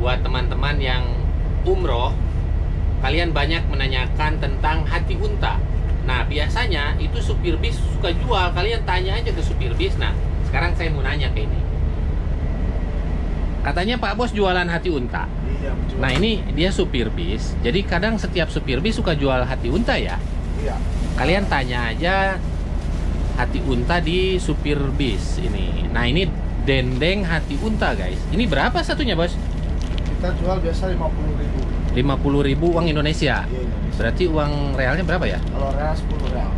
buat teman-teman yang umroh, kalian banyak menanyakan tentang hati unta. Nah, biasanya itu supir bis suka jual. Kalian tanya aja ke supir bis. Nah, sekarang saya mau nanya ke ini. Katanya Pak Bos jualan hati unta. Iya. Nah, ini dia supir bis. Jadi kadang setiap supir bis suka jual hati unta ya. Iya. Kalian tanya aja hati unta di supir bis ini. Nah, ini dendeng hati unta, guys. Ini berapa satunya, Bos? Kita jual biasa 50 ribu. 50.000 uang Indonesia. Iya, Indonesia. Berarti uang realnya berapa ya? Kalau real 10 real.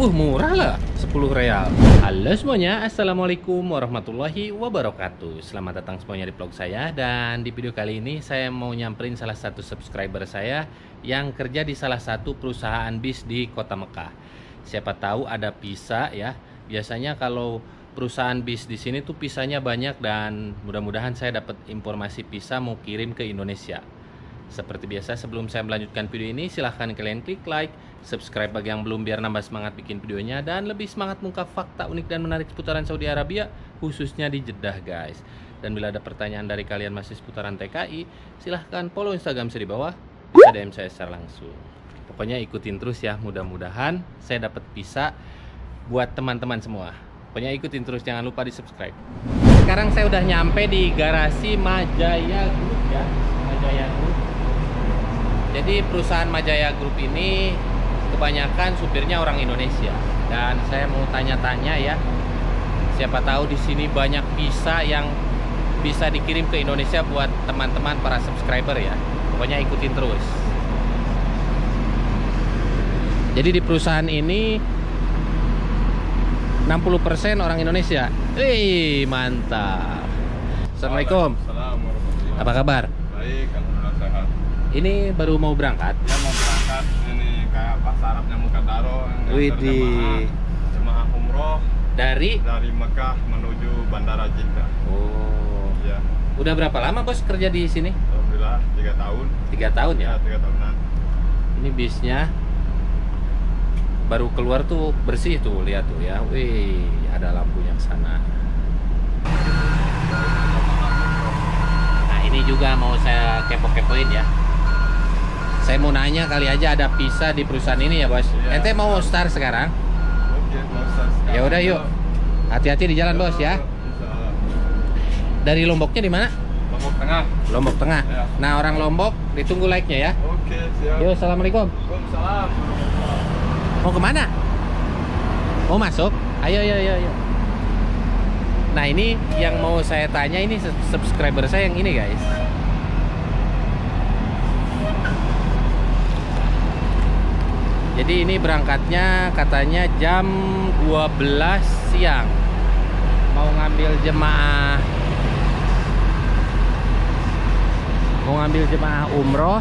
Uh, murah lah, 10 real. Halo semuanya, Assalamualaikum warahmatullahi wabarakatuh. Selamat datang semuanya di vlog saya dan di video kali ini saya mau nyamperin salah satu subscriber saya yang kerja di salah satu perusahaan bis di Kota Mekah. Siapa tahu ada pisa ya. Biasanya kalau perusahaan bis di sini tuh pisahnya banyak dan mudah-mudahan saya dapat informasi pisa mau kirim ke Indonesia. Seperti biasa sebelum saya melanjutkan video ini silahkan kalian klik like, subscribe bagi yang belum biar nambah semangat bikin videonya dan lebih semangat mengungkap fakta unik dan menarik seputaran Saudi Arabia khususnya di Jeddah guys. Dan bila ada pertanyaan dari kalian masih seputaran TKI, silahkan follow Instagram saya di bawah, bisa DM saya secara langsung. Pokoknya ikutin terus ya, mudah-mudahan saya dapat bisa buat teman-teman semua. Pokoknya ikutin terus, jangan lupa di subscribe. Sekarang saya udah nyampe di garasi Majaya Group ya, Majaya Group. Jadi perusahaan Majaya Group ini kebanyakan supirnya orang Indonesia dan saya mau tanya-tanya ya. Siapa tahu di sini banyak visa yang bisa dikirim ke Indonesia buat teman-teman para subscriber ya. Pokoknya ikutin terus. Jadi di perusahaan ini 60% orang Indonesia. Wih, mantap. Assalamualaikum. Assalamualaikum Apa kabar? Baik, alhamdulillah sehat. Ini baru mau berangkat. Dia mau berangkat ini kayak bahasa Arabnya Mukadaro nganter Widih. jemaah, umroh Dari dari Mekah menuju Bandara Jeddah. Oh. Iya, Udah berapa lama bos kerja di sini? alhamdulillah tiga tahun. Tiga tahun ya. Ya, tiga tahunan. Ini bisnya baru keluar tuh bersih tuh lihat tuh ya. Wih, ada lampunya ke sana. Nah ini juga mau saya kepo-kepoin ya. Saya mau nanya kali aja ada visa di perusahaan ini ya bos. Iya. Ente mau start sekarang? Ya udah yuk. Hati-hati di jalan bos ya. Dari Lomboknya di mana? Lombok Tengah. Lombok Tengah. Ya. Nah orang Lombok ditunggu like-nya ya. Oke, siap. Yuk, assalamualaikum. Waalaikumsalam. Mau ke mana? Mau masuk? Ayo, ayo, ayo, ayo. Nah ini yang mau saya tanya ini sub- subscriber saya yang ini guys. Jadi ini berangkatnya katanya jam 12 siang. Mau ngambil jemaah mau ngambil jemaah umroh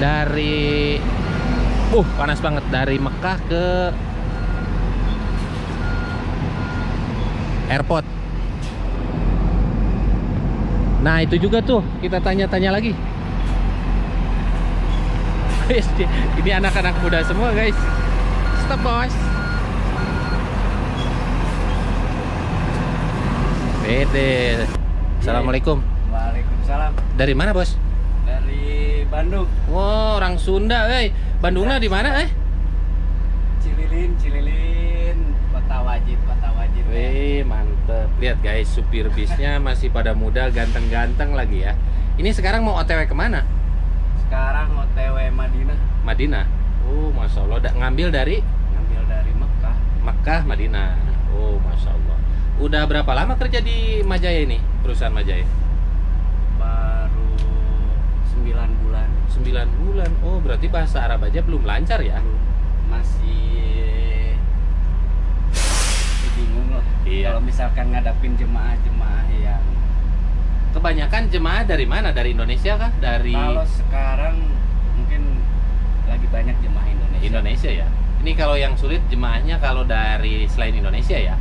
dari uh panas banget. Dari Mekah ke airport. Nah itu juga tuh. Kita tanya-tanya lagi. Ini anak-anak muda semua guys. Stop bos Bede Assalamualaikum. Waalaikumsalam. Dari mana bos? Dari Bandung. Wow, orang Sunda, eh. Bandungnya di mana, eh? Cililin Cililin kota wajib kota wajib Wih, mantep. Lihat guys, supir bisnya masih pada muda, ganteng-ganteng lagi ya. Ini sekarang mau OTW ke mana? sekarang OTW Madinah Madinah. Oh, masya Allah. Da- ngambil dari ngambil dari Mekah Makkah, Madinah. Oh, masya Allah. Udah berapa lama kerja di Majaya ini, perusahaan Majaya? baru 9 bulan 9 bulan. Oh, berarti bahasa Arab aja belum lancar ya? masih bingung lah Iya. kalau misalkan ngadapin jemaah-jemaah yang Kebanyakan jemaah dari mana? Dari Indonesia kah? Dari kalau sekarang mungkin lagi banyak jemaah Indonesia Indonesia ya. Ini kalau yang sulit jemaahnya kalau dari selain Indonesia ya.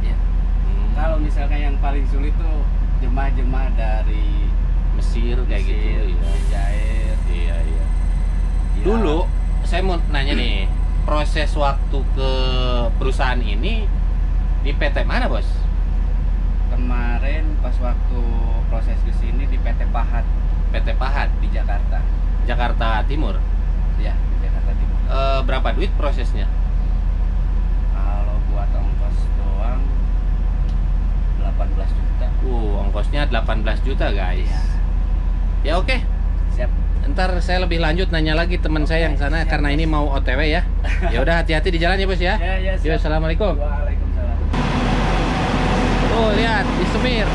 Ya. Hmm, kalau misalkan yang paling sulit tuh jemaah-jemaah dari Mesir kayak Mesir, gitu. Dulu saya mau nanya nih, proses waktu ke perusahaan ini di PT mana bos? kemarin pas waktu proses Pahat PT Pahat di Jakarta. Jakarta Timur Ya, di Jakarta Timur. Eh, berapa duit prosesnya Kalau buat ongkos doang 18 juta. uh ongkosnya 18 juta guys Iya. ya oke Siap. Ntar saya lebih lanjut nanya lagi teman saya yang sana siap, karena Bos. ini mau OTW ya ya udah hati-hati di jalan ya bos ya Ya, ya, siap. assalamualaikum Waalaikumsalam. Tuh lihat di Semir.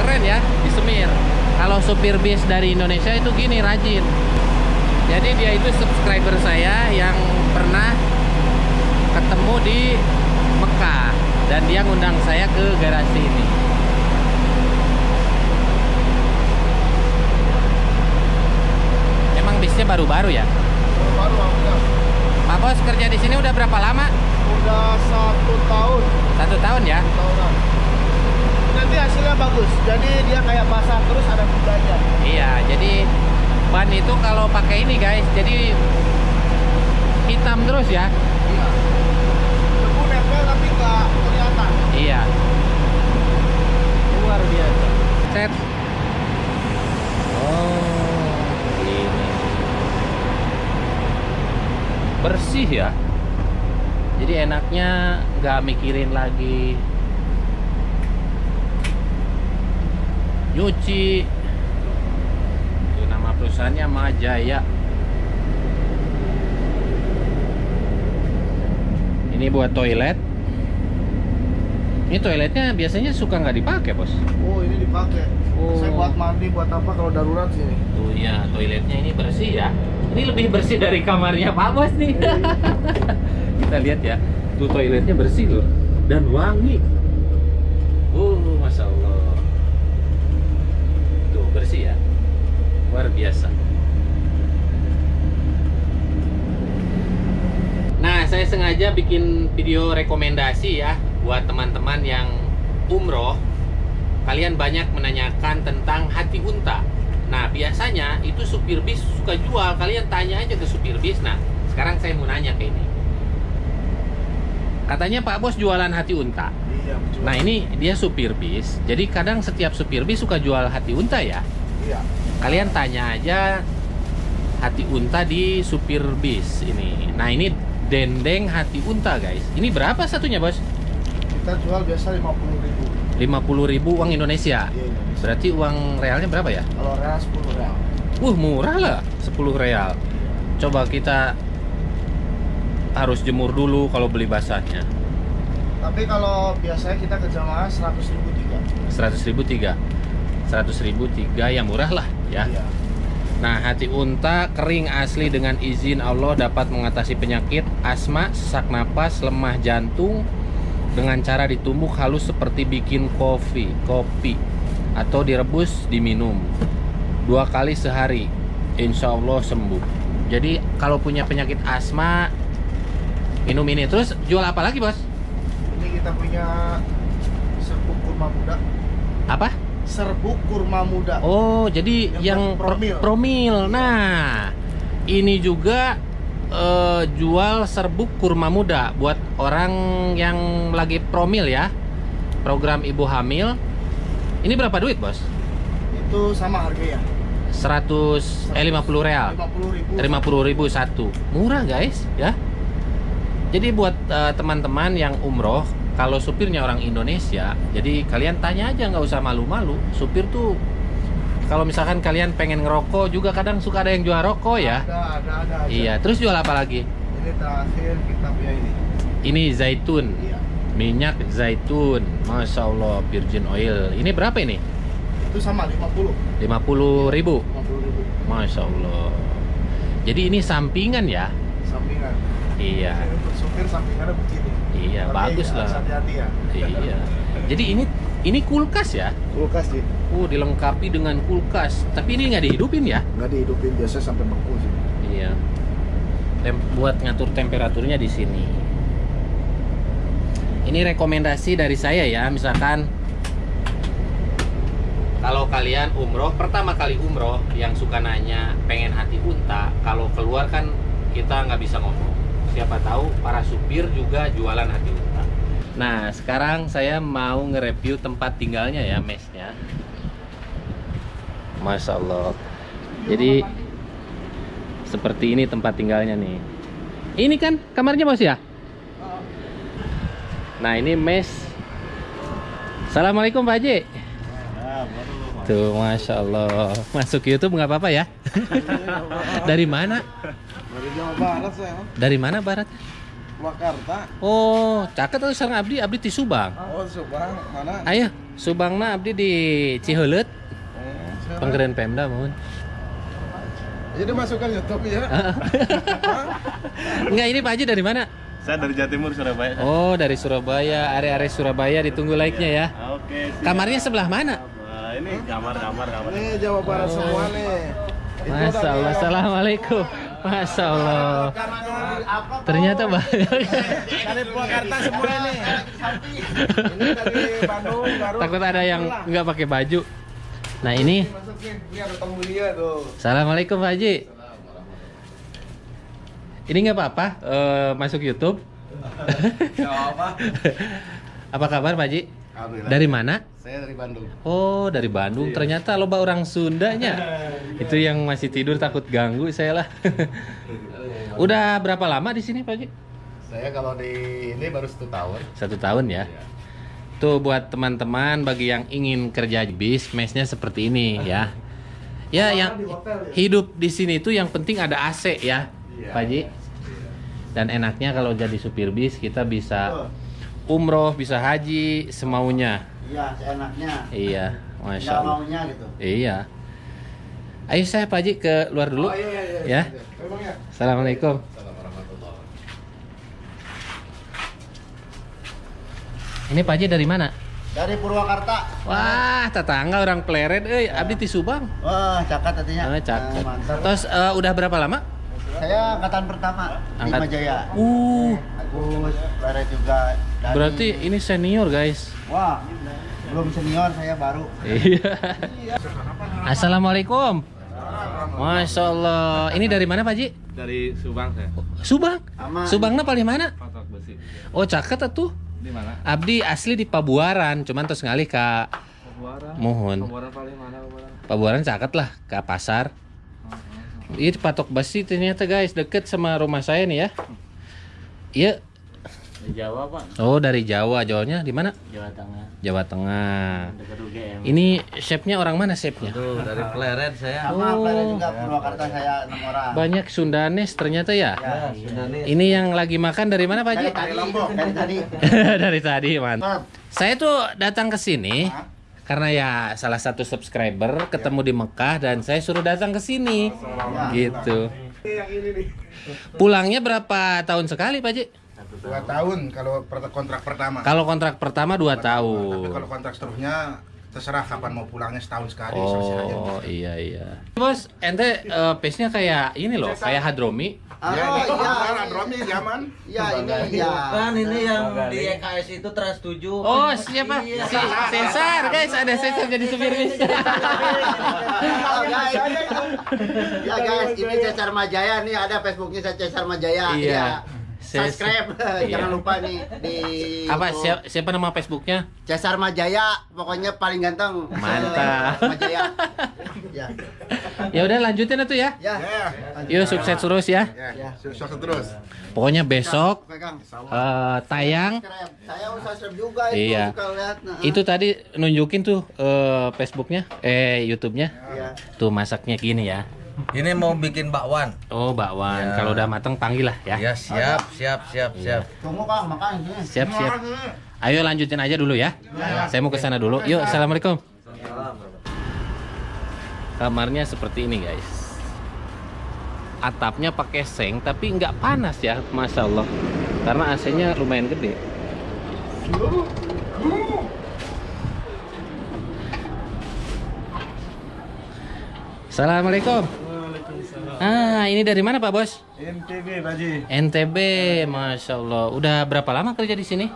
Keren ya di Semir. Kalau supir bis dari Indonesia itu gini rajin. Jadi dia itu subscriber saya yang pernah ketemu di Mekah dan dia ngundang saya ke garasi ini. Emang bisnya baru-baru ya? Baru udah, Pak Bos kerja di sini udah berapa lama? udah satu tahun, Satu tahun ya? satu tahunan. Nanti hasilnya bagus. Jadi dia kayak basah terus ada kudanya. Iya, jadi ban itu kalau pakai ini guys, jadi hitam terus ya. Iya. Debu nempel tapi nggak kelihatan. Iya. Luar biasa. Set. Oh, ini. Bersih ya. Jadi enaknya nggak mikirin lagi nyuci. Itu nama perusahaannya Majaya. Ini buat toilet. Ini toiletnya biasanya suka nggak dipakai bos. Oh ini dipakai. Oh. Saya buat mandi, buat apa kalau darurat sini. Tuh ya, toiletnya ini bersih ya. Ini lebih bersih dari kamarnya Pak Bos nih. Kita lihat ya. Tuh toiletnya bersih loh dan wangi. Uh, masya Allah. Tuh bersih ya. Luar biasa. Nah, saya sengaja bikin video rekomendasi ya buat teman-teman yang umroh. Kalian banyak menanyakan tentang hati unta. Nah, biasanya itu supir bis suka jual. Kalian tanya aja ke supir bis. Nah, sekarang saya mau nanya ke ini. Katanya Pak Bos jualan hati unta. Iya. Nah, ini dia supir bis. Jadi kadang setiap supir bis suka jual hati unta ya. Iya. Kalian tanya aja hati unta di supir bis ini. Nah, ini dendeng hati unta, guys. Ini berapa satunya, Bos? Kita jual biasa 50 ribu. 50.000 uang Indonesia. Iya, Indonesia. Berarti uang realnya berapa ya? Kalau real 10 real. Uh, murah lah, 10 real. Coba kita harus jemur dulu kalau beli basahnya. Tapi kalau biasanya kita ke jamaah 100 ribu tiga. 100 ribu tiga 100 ribu tiga yang murah lah ya Iya. Nah hati unta kering asli dengan izin Allah dapat mengatasi penyakit asma, sesak napas, lemah jantung dengan cara ditumbuk halus seperti bikin kopi, kopi atau direbus diminum dua kali sehari insya Allah sembuh jadi kalau punya penyakit asma minum ini terus jual apa lagi bos Ini kita punya serbuk kurma muda. apa Serbuk kurma muda. Oh, jadi Yang yang, promil. promil. Nah, ini juga eh, jual serbuk kurma muda buat orang yang lagi promil ya. Program ibu hamil. Ini berapa duit, Bos? Itu sama harganya. 100 eh 50 real. 50 ribu. 50 ribu satu murah guys ya jadi buat eh, teman-teman yang umroh kalau supirnya orang Indonesia jadi kalian tanya aja nggak usah malu-malu supir tuh kalau misalkan kalian pengen ngerokok juga kadang suka ada yang jual rokok ya Ada, ada, ada. aja. iya terus jual apa lagi Ini terakhir kita punya ini. ini zaitun Iya. Minyak zaitun Masya Allah virgin oil ini berapa ini Itu sama 50. 50 ribu 50 ribu. Masya Allah jadi ini sampingan ya Sampingan. iya supir sampingannya begini. Iya, Tapi bagus lah. Hati-hati ya. Iya. Jadi ini ini kulkas ya? Kulkas sih. Oh, dilengkapi dengan kulkas. Tapi ini nggak dihidupin ya? Nggak dihidupin biasa sampai beku sih. Iya. Tem- buat ngatur temperaturnya di sini. Ini rekomendasi dari saya ya, misalkan kalau kalian umroh pertama kali umroh yang suka nanya pengen hati unta, kalau keluar kan kita nggak bisa ngomong. Siapa tahu para supir juga jualan hati unta. Nah, sekarang saya mau nge-review tempat tinggalnya ya, mesnya. Masya Allah. Jadi seperti ini tempat tinggalnya nih. Ini kan kamarnya bos ya? Nah ini mes. Assalamualaikum Pak Haji. Tuh, masya Allah. Masuk YouTube nggak apa-apa ya? Dari mana? Dari Jawa Barat saya, Dari mana barat? Purwakarta. Oh, caket atau sarang abdi? Abdi di Subang. Oh, Subang, mana? Ayo, Subangna abdi di Ciheuleut, Penggeren Pemda mohon. Jadi masukkan YouTube ya. Enggak, ini Pak Haji dari mana? Saya dari Jatimur Surabaya. Oh, dari Surabaya, area-area Surabaya ditunggu like-nya ya. Oke. siap. Kamarnya sebelah mana? Ini kamar kamar kamar. Ini Jawa Barat semua nih. Masya Allah, Assalamualaikum Masya Allah Ternyata banyak Dari Purwakarta semua nih. Ini dari Bandung, Garut. Takut ada yang nggak pakai baju Nah ini. Assalamualaikum Pak Haji Ini nggak apa-apa eh, Masuk Youtube Apa kabar Pak? Alhamdulillah. Dari mana? Saya dari Bandung. Oh dari Bandung ternyata loba orang Sundanya Itu yang masih tidur takut ganggu saya lah Udah berapa lama di sini Pak Haji? Saya kalau di ini baru satu tahun. Satu tahun ya. Tuh buat teman-teman bagi yang ingin kerja di bis, mesnya seperti ini ya. Ya yang hidup di sini tuh yang penting ada AC ya, Pak Ji. Dan enaknya kalau jadi supir bis kita bisa umroh, bisa haji semaunya. Iya, seenaknya. Iya, masya Nggak Allah. maunya gitu. Iya. Ayo saya Pak Ji ke luar dulu. Oh iya iya iya. Ya. Memang ya. Assalamualaikum. Ini Pak Ji dari mana? Dari Purwakarta. Wah, tetangga orang Pleret, eh, abdi di Subang. Wah, cakat artinya. Ah, cakep. Eh, mantap. Terus eh, udah berapa lama? Saya angkatan pertama di Angkat- Majaya. Uh, Agus, Pleret juga. Dari- berarti ini senior guys. Wah, belum senior saya baru. Iya. Assalamualaikum. Masya Allah. Ini dari mana Pak Ji? Dari Subang saya. Subang. Aman. Subangnya paling mana? Patok besi. Oh, caket tuh. Di mana? Abdi asli di Pabuaran, cuman terus ngalih ke Pabuaran. Mohon. Pabuaran paling mana Pabuaran? Pabuaran caket lah ke pasar. Ini patok besi ternyata guys deket sama rumah saya nih ya. Iya. Di Jawa Pak, Oh dari Jawa, Jawanya di mana? Jawa Tengah, Jawa Tengah. dekat UGM. Ini chefnya orang mana chefnya? Tuh dari Pleret saya. Sama Oh. Pleret juga Purwakarta saya enam orang. Banyak Sundanes ternyata ya. Ya, Sudah nih. Ini yang lagi makan dari mana Pak dari tadi, dari tadi. dari tadi mantap. Saya tuh datang ke sini karena ya salah satu subscriber ketemu di Mekah dan saya suruh datang ke sini. Gitu. Pulangnya berapa tahun sekali Pak Haji? Dua tahun kalau kontrak pertama. Kalau kontrak pertama 2 Tapi tahun. kalau kontrak seterusnya terserah kapan mau pulangnya setahun sekali aja. Oh iya iya. Bos, ente eh, pace-nya kayak ini loh, kayak Hadromi. Ah, Ya, oh, ini iya. iya. Dromi zaman. Iya, ini ya. Kan ini yang di EKS itu Trans 7. Oh, siapa? Si Cesar, guys, ada Cesar jadi supir bis. Oh, guys. Ya guys, ini Cesar Majaya nih ada Facebooknya saya Cesar Majaya. Iya. Ya. Subscribe, Iya. jangan lupa nih di Apa siapa, siapa nama Facebooknya? Cesar Majaya, pokoknya paling ganteng. Mantap. Majaya. Ya. Ya udah lanjutin itu ya. Ya. Ya. Yuk sukses terus ya. Ya, sukses terus. Pokoknya besok eh, tayang. Saya juga itu Iya. lihat. Nah, itu tadi nunjukin tuh eh, Facebooknya, eh YouTube-nya. Iya. Tuh masaknya gini ya. Ini mau bikin bakwan. Oh, bakwan. Ya. Kalau udah mateng panggil lah ya. Ya siap, siap, siap, siap. Tunggu Kang, makan sini. Siap, siap. Ayo lanjutin aja dulu ya. Saya mau ke sana dulu. Yuk, assalamualaikum. Kamarnya seperti ini guys. Atapnya pakai seng tapi nggak panas ya, masya Allah. Karena AC-nya lumayan gede. Assalamualaikum. Ah, ini dari mana Pak Bos? NTB Baji. NTB, masya Allah. Udah berapa lama kerja di sini?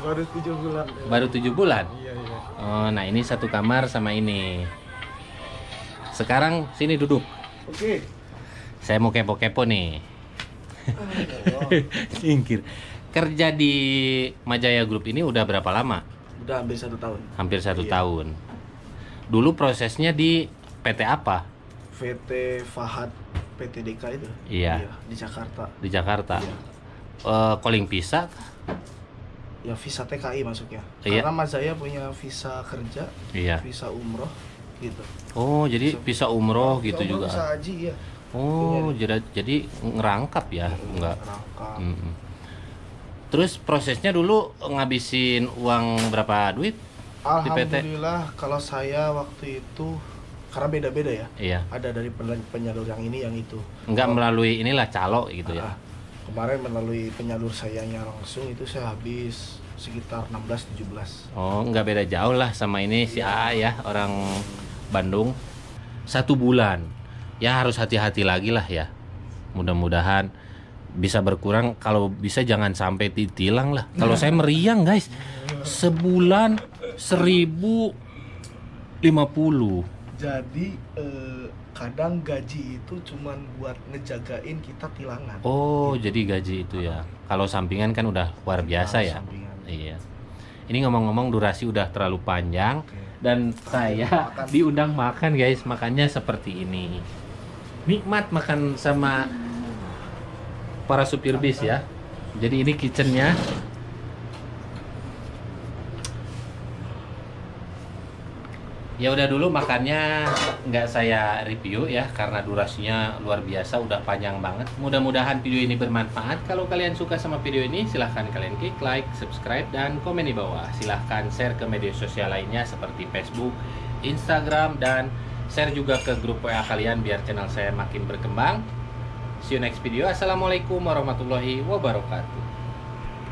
Baru 7 bulan. Baru tujuh bulan. Iya, iya. Oh, nah ini satu kamar sama ini. Sekarang sini duduk. Oke. Saya mau kepo-kepo nih. Singkir. kerja di Majaya Group ini udah berapa lama? Udah hampir satu tahun. Hampir satu Iya. tahun. Dulu prosesnya di PT apa? VT Fahad PTDK itu. Iya. di Jakarta. Di Jakarta. Iya. Eh, calling visa? Ya visa TKI masuknya. Iya. Karena Mas Zaya punya visa kerja, Iya. visa umroh gitu. Oh, jadi visa umroh gitu Umroh juga. Visa haji ya. Oh, jadi jadi ngerangkap ya, enggak. Rangka. Mm-mm. Terus prosesnya dulu ngabisin uang berapa duit? Di PT? Alhamdulillah kalau saya waktu itu karena beda-beda ya. Iya. Ada dari pen- penyalur yang ini yang itu. Enggak melalui inilah calo gitu ya. Ah, Kemarin melalui penyalur sayanya langsung itu saya habis sekitar 16-17 Oh, nggak beda jauh lah sama ini si A ya, orang Bandung. Satu bulan. Ya harus hati-hati lagi lah ya. Mudah-mudahan bisa berkurang. Kalau bisa jangan sampai ditilang lah. Kalau saya meriang guys, sebulan seribu lima puluh. Jadi eh, kadang gaji itu cuman buat ngejagain kita tilangan Oh, jadi gaji itu ya. Kalau sampingan kan udah luar biasa ya. Sampingan. Iya. Ini ngomong-ngomong durasi udah terlalu panjang Oke. Dan saya Makan. diundang makan guys, makannya seperti ini. Nikmat makan sama para supir bis ya. Jadi ini kitchennya. Ya udah dulu makannya nggak saya review ya karena durasinya luar biasa udah panjang banget. Mudah-mudahan video ini bermanfaat. Kalau kalian suka sama video ini silahkan kalian klik like, subscribe dan komen di bawah. Silahkan share ke media sosial lainnya seperti Facebook, Instagram dan share juga ke grup WA kalian biar channel saya makin berkembang. See you next video. Assalamualaikum warahmatullahi wabarakatuh.